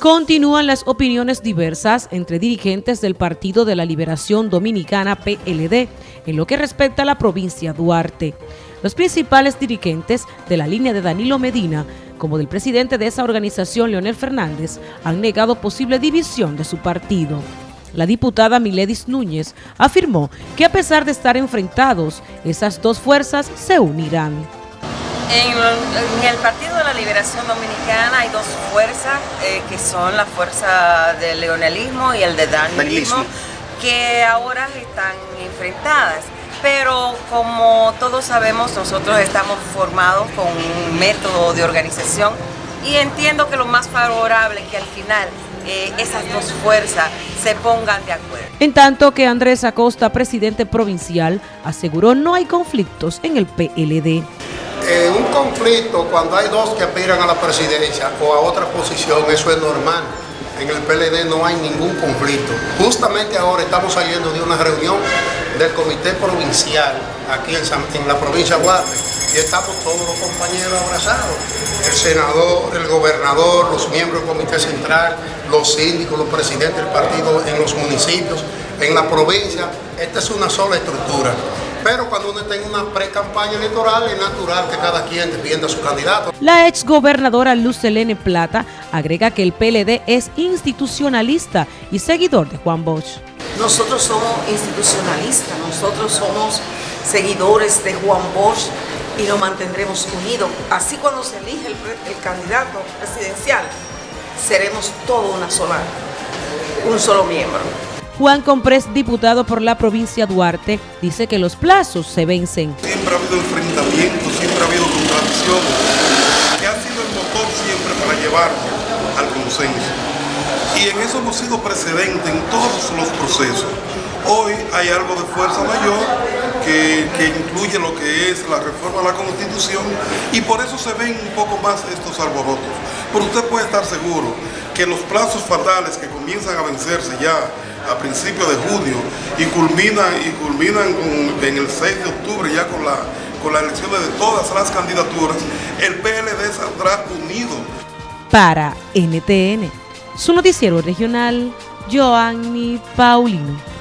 Continúan las opiniones diversas entre dirigentes del Partido de la Liberación Dominicana PLD en lo que respecta a la provincia Duarte. Los principales dirigentes de la línea de Danilo Medina, como del presidente de esa organización Leonel Fernández, han negado posible división de su partido. La diputada Miledis Núñez afirmó que a pesar de estar enfrentados, esas dos fuerzas se unirán. En, el Partido de la Liberación Dominicana hay dos fuerzas, eh, que son la fuerza del leonelismo y el de danilismo, que ahora están enfrentadas. Pero como todos sabemos, nosotros estamos formados con un método de organización y entiendo que lo más favorable es que al final eh, esas dos fuerzas se pongan de acuerdo. En tanto que Andrés Acosta, presidente provincial, aseguró no hay conflictos en el PLD eh, un conflicto cuando hay dos que aspiran a la presidencia o a otra posición, eso es normal. En el PLD no hay ningún conflicto. Justamente ahora estamos saliendo de una reunión del comité provincial aquí en, la provincia de y estamos todos los compañeros abrazados. El senador, el gobernador, los miembros del comité central, los síndicos, los presidentes del partido en los municipios, en la provincia. Esta es una sola estructura. Pero cuando uno tenga una pre-campaña electoral es natural que cada quien defienda a su candidato. La ex gobernadora Luz Helene Plata agrega que el PLD es institucionalista y seguidor de Juan Bosch. Nosotros somos institucionalistas, nosotros somos seguidores de Juan Bosch y nos mantendremos unidos. Así cuando se elige el, candidato presidencial, seremos todo una sola, un solo miembro. Juan Comprés, diputado por la provincia Duarte, dice que los plazos se vencen. Siempre ha habido enfrentamientos, siempre ha habido contradicciones, que ha sido el motor siempre para llevarnos al consenso. Y en eso hemos sido precedentes en todos los procesos. Hoy hay algo de fuerza mayor que, que, incluye lo que es la reforma de la Constitución y por eso se ven un poco más estos alborotos. Pero usted puede estar seguro que los plazos fatales que comienzan a vencerse ya a principios de junio y culminan, y culminan en el 6 de octubre ya con la, con la elección de todas las candidaturas, el PLD saldrá unido. Para NTN, su noticiero regional, Joanny Paulino.